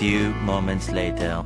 few moments later.